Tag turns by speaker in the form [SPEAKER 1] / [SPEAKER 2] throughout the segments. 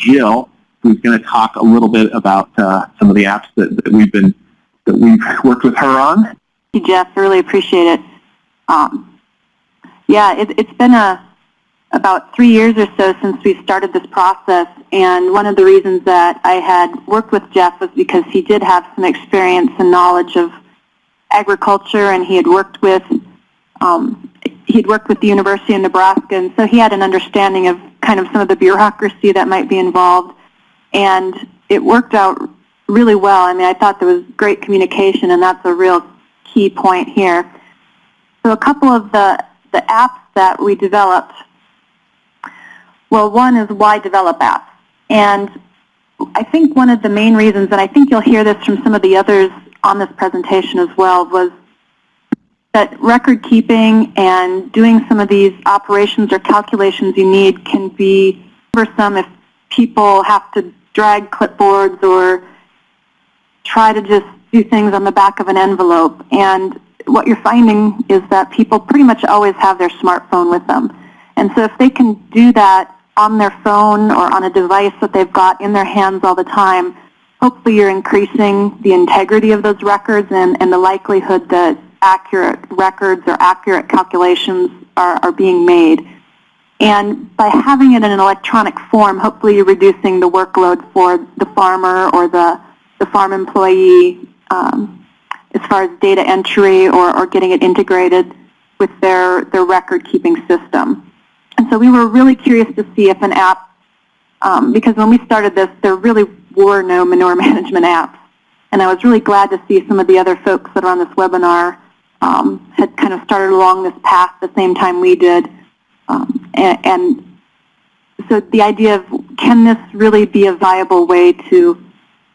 [SPEAKER 1] Jill, who's going to talk a little bit about uh, some of the apps that, that we've been that we've worked with her on.
[SPEAKER 2] Thank you, Jeff. Really appreciate it. Um, yeah, it, it's been a about three years or so since we started this process, and one of the reasons that I had worked with Jeff was because he did have some experience and knowledge of agriculture, and he had worked with um, he'd worked with the University of Nebraska, and so he had an understanding of kind of some of the bureaucracy that might be involved, and it worked out really well. I mean, I thought there was great communication, and that's a real key point here. So a couple of the, the apps that we developed, well, one is why develop apps? And I think one of the main reasons, and I think you'll hear this from some of the others on this presentation as well, was that record keeping and doing some of these operations or calculations you need can be cumbersome if people have to drag clipboards or try to just do things on the back of an envelope. And what you're finding is that people pretty much always have their smartphone with them. And so if they can do that on their phone or on a device that they've got in their hands all the time, hopefully you're increasing the integrity of those records and, and the likelihood that accurate records or accurate calculations are, are being made. And by having it in an electronic form, hopefully you're reducing the workload for the farmer or the, the farm employee um, as far as data entry or, or getting it integrated with their, their record-keeping system. And so we were really curious to see if an app, um, because when we started this, there really were no manure management apps. And I was really glad to see some of the other folks that are on this webinar um, had kind of started along this path the same time we did. Um, and, and, so the idea of can this really be a viable way to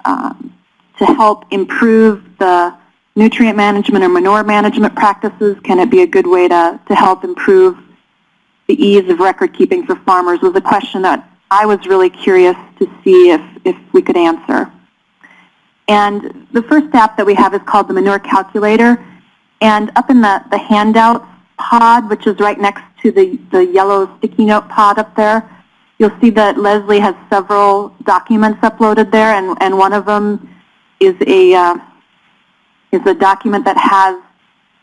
[SPEAKER 2] um, to help improve the nutrient management or manure management practices? Can it be a good way to, to help improve the ease of record keeping for farmers was a question that I was really curious to see if, if we could answer. And the first app that we have is called the Manure Calculator. And up in the, the handout pod, which is right next to the, the yellow sticky note pod up there, you'll see that Leslie has several documents uploaded there, and, and one of them is a, uh, is a document that has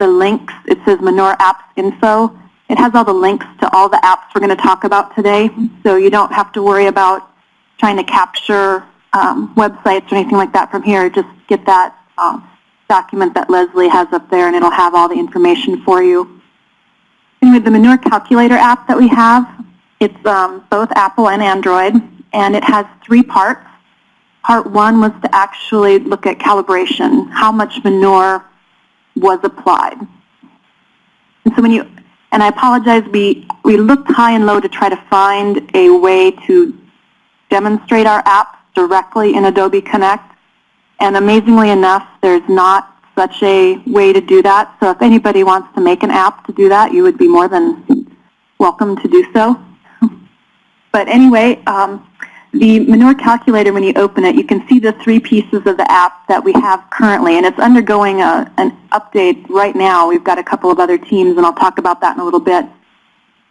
[SPEAKER 2] the links. It says Manure Apps Info. It has all the links to all the apps we're going to talk about today, so you don't have to worry about trying to capture um, websites or anything like that from here. Just get that um, document that Leslie has up there and it'll have all the information for you. And with the Manure Calculator app that we have, it's um, both Apple and Android, and it has three parts. Part one was to actually look at calibration, how much manure was applied. And so when you, and I apologize, we, we looked high and low to try to find a way to demonstrate our apps directly in Adobe Connect. And amazingly enough, there's not such a way to do that. So if anybody wants to make an app to do that, you would be more than welcome to do so. But anyway, um, the manure calculator, when you open it, you can see the three pieces of the app that we have currently, and it's undergoing a, an update right now. We've got a couple of other teams, and I'll talk about that in a little bit.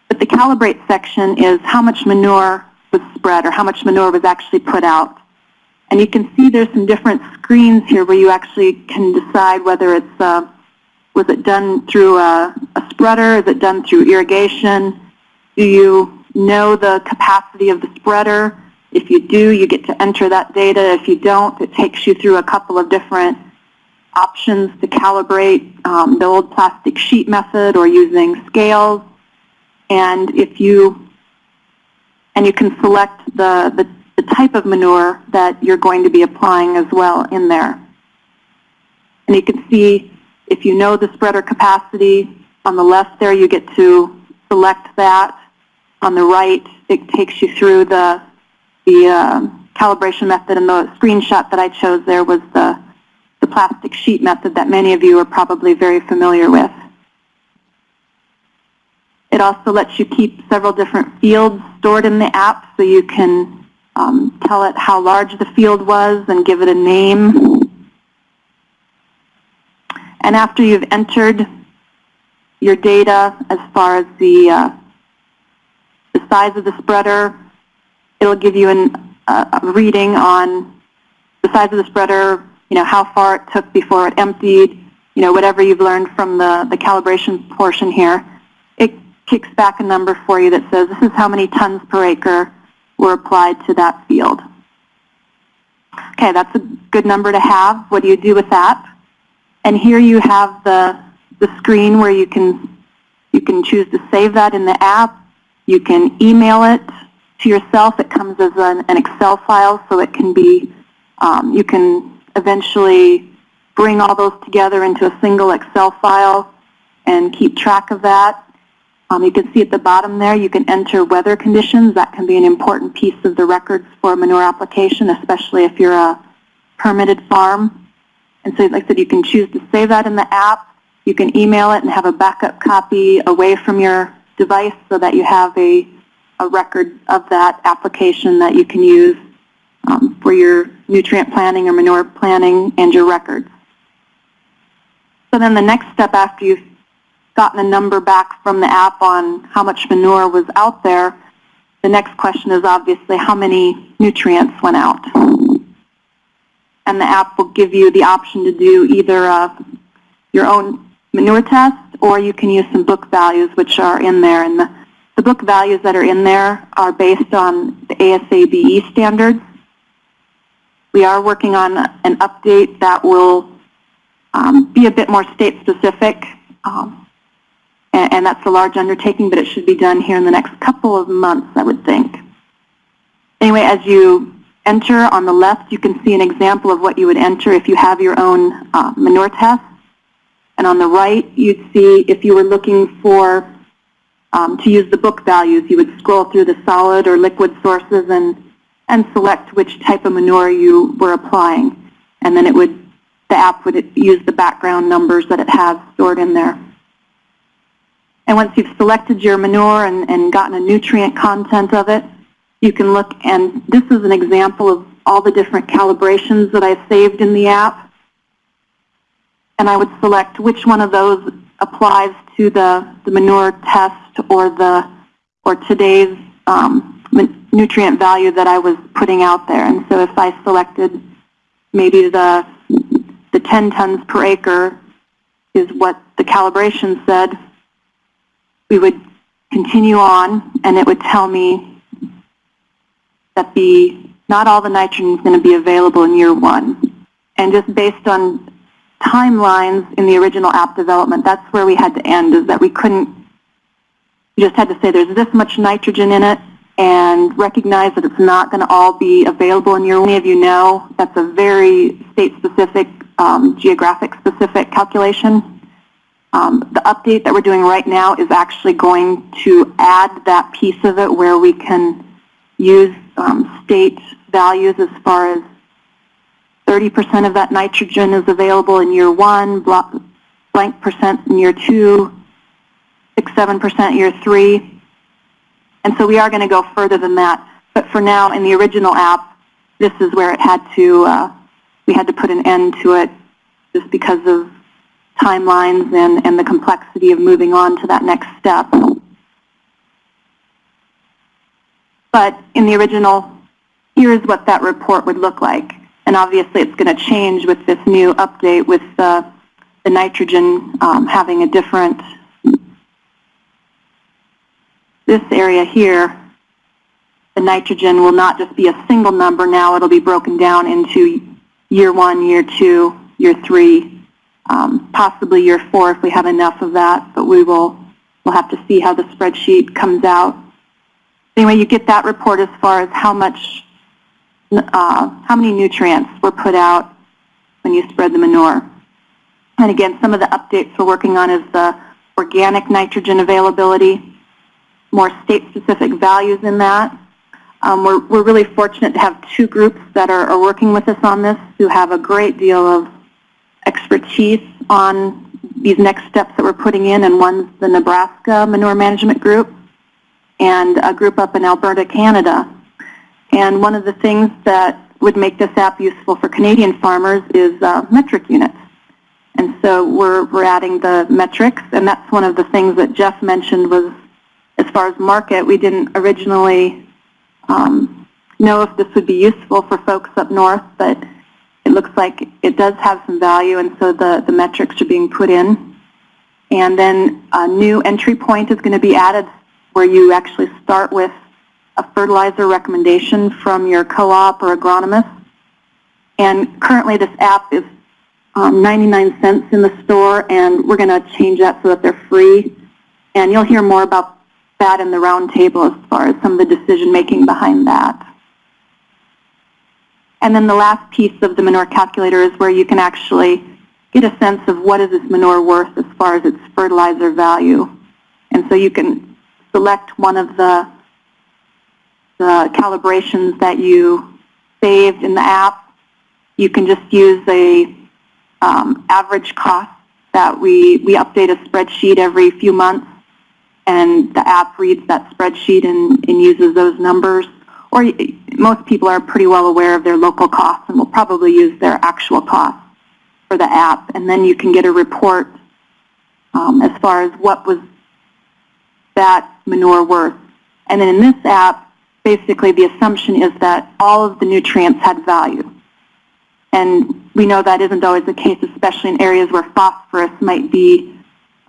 [SPEAKER 2] But the calibrate section is how much manure was spread or how much manure was actually put out. And you can see there's some different screens here where you actually can decide whether it's, uh, was it done through a, a spreader, is it done through irrigation, do you know the capacity of the spreader? If you do, you get to enter that data. If you don't, it takes you through a couple of different options to calibrate um, the old plastic sheet method or using scales. And if you, and you can select the, the the type of manure that you're going to be applying as well in there. And you can see if you know the spreader capacity, on the left there you get to select that. On the right it takes you through the, the uh, calibration method and the screenshot that I chose there was the, the plastic sheet method that many of you are probably very familiar with. It also lets you keep several different fields stored in the app so you can um, tell it how large the field was and give it a name. And after you've entered your data as far as the, uh, the size of the spreader, it'll give you an, a, a reading on the size of the spreader, you know, how far it took before it emptied, you know, whatever you've learned from the, the calibration portion here, it kicks back a number for you that says this is how many tons per acre were applied to that field. Okay, that's a good number to have. What do you do with that? And here you have the, the screen where you can, you can choose to save that in the app. You can email it to yourself. It comes as an, an Excel file, so it can be, um, you can eventually bring all those together into a single Excel file and keep track of that. Um, you can see at the bottom there, you can enter weather conditions. That can be an important piece of the records for manure application, especially if you're a permitted farm. And so like I said, you can choose to save that in the app. You can email it and have a backup copy away from your device so that you have a, a record of that application that you can use um, for your nutrient planning or manure planning and your records. So then the next step after you've gotten a number back from the app on how much manure was out there, the next question is obviously how many nutrients went out. And the app will give you the option to do either uh, your own manure test or you can use some book values which are in there. And the, the book values that are in there are based on the ASABE standards. We are working on an update that will um, be a bit more state specific. And, and that's a large undertaking, but it should be done here in the next couple of months, I would think. Anyway, as you enter on the left, you can see an example of what you would enter if you have your own uh, manure test. And on the right, you'd see if you were looking for um, to use the book values, you would scroll through the solid or liquid sources and, and select which type of manure you were applying. And then it would, the app would use the background numbers that it has stored in there. And once you've selected your manure and, and gotten a nutrient content of it, you can look, and this is an example of all the different calibrations that I saved in the app. And I would select which one of those applies to the, the manure test or the or today's um, nutrient value that I was putting out there. And so if I selected maybe the, the 10 tons per acre is what the calibration said, we would continue on and it would tell me that the not all the nitrogen is going to be available in year one. And just based on timelines in the original app development, that's where we had to end, is that we couldn't, we just had to say there's this much nitrogen in it and recognize that it's not going to all be available in year one. Many of you know that's a very state-specific, um, geographic-specific calculation. Um, the update that we're doing right now is actually going to add that piece of it where we can use um, state values as far as 30% of that nitrogen is available in year one, blank percent in year two, 6 7% year three. And so we are going to go further than that. But for now, in the original app, this is where it had to, uh, we had to put an end to it just because of timelines and, and the complexity of moving on to that next step. But in the original, here's what that report would look like. And obviously it's going to change with this new update with the, nitrogen um, having a different, this area here, the nitrogen will not just be a single number now, it'll be broken down into year one, year two, year three, um, possibly year four if we have enough of that, but we will we'll have to see how the spreadsheet comes out. Anyway, you get that report as far as how much, uh, how many nutrients were put out when you spread the manure. And again, some of the updates we're working on is the organic nitrogen availability, more state-specific values in that. Um, we're, we're really fortunate to have two groups that are, are working with us on this who have a great deal of expertise on these next steps that we're putting in, and one's the Nebraska Manure Management Group and a group up in Alberta, Canada. And one of the things that would make this app useful for Canadian farmers is uh, metric units. And so we're, we're adding the metrics, and that's one of the things that Jeff mentioned was as far as market, we didn't originally um, know if this would be useful for folks up north, but it looks like it does have some value, and so the, the metrics are being put in. And then a new entry point is going to be added where you actually start with a fertilizer recommendation from your co-op or agronomist. And currently this app is um, 99 cents in the store, and we're going to change that so that they're free. And you'll hear more about that in the roundtable as far as some of the decision making behind that. And then the last piece of the manure calculator is where you can actually get a sense of what is this manure worth as far as its fertilizer value. And so you can select one of the, the calibrations that you saved in the app. You can just use a um, average cost that we, we update a spreadsheet every few months and the app reads that spreadsheet and, and uses those numbers. Or most people are pretty well aware of their local costs and will probably use their actual costs for the app. And then you can get a report um, as far as what was that manure worth. And then in this app, basically the assumption is that all of the nutrients had value. And we know that isn't always the case, especially in areas where phosphorus might be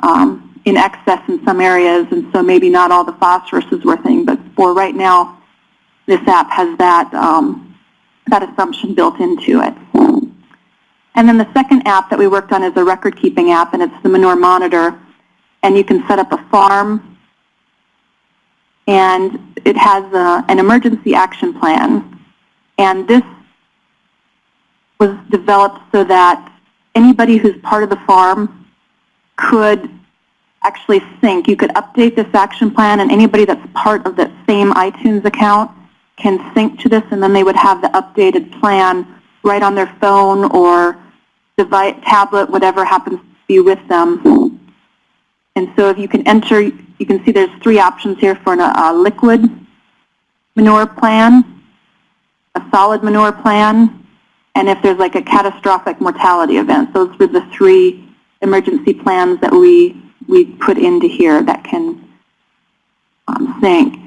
[SPEAKER 2] um, in excess in some areas, and so maybe not all the phosphorus is worth anything. But for right now, this app has that, um, that assumption built into it. And then the second app that we worked on is a record-keeping app, and it's the Manure Monitor. And you can set up a farm, and it has a, an emergency action plan. And this was developed so that anybody who's part of the farm could actually sync. You could update this action plan, and anybody that's part of that same iTunes account can sync to this, and then they would have the updated plan right on their phone or device, tablet, whatever happens to be with them. And so if you can enter, you can see there's three options here for a liquid manure plan, a solid manure plan, and if there's like a catastrophic mortality event. Those were the three emergency plans that we, we put into here that can um, sync.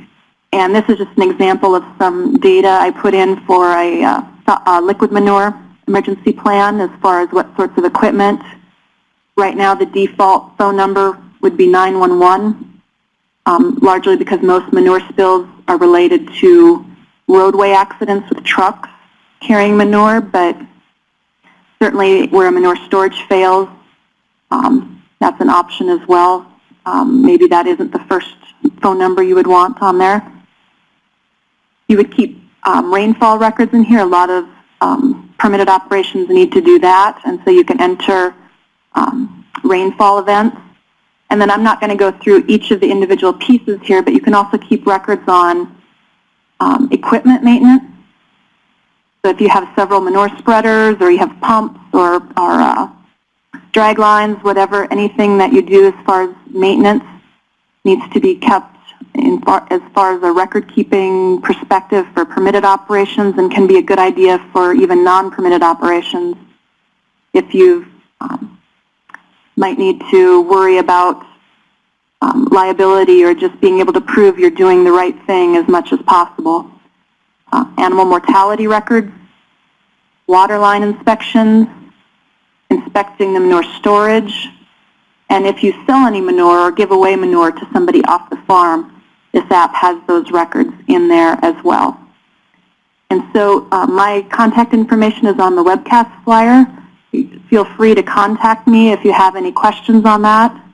[SPEAKER 2] And this is just an example of some data I put in for a, uh, a liquid manure emergency plan as far as what sorts of equipment. Right now the default phone number would be 911, um, largely because most manure spills are related to roadway accidents with trucks carrying manure, but certainly where a manure storage fails, um, that's an option as well. Um, maybe that isn't the first phone number you would want on there. You would keep um, rainfall records in here. A lot of um, permitted operations need to do that, and so you can enter um, rainfall events. And then I'm not going to go through each of the individual pieces here, but you can also keep records on um, equipment maintenance. So if you have several manure spreaders or you have pumps or, or uh, drag lines, whatever, anything that you do as far as maintenance needs to be kept far, as far as a record-keeping perspective for permitted operations and can be a good idea for even non-permitted operations if you um, might need to worry about um, liability or just being able to prove you're doing the right thing as much as possible. Uh, animal mortality records, water line inspections, inspecting the manure storage, and if you sell any manure or give away manure to somebody off the farm, this app has those records in there as well. And so uh, my contact information is on the webcast flyer. Feel free to contact me if you have any questions on that.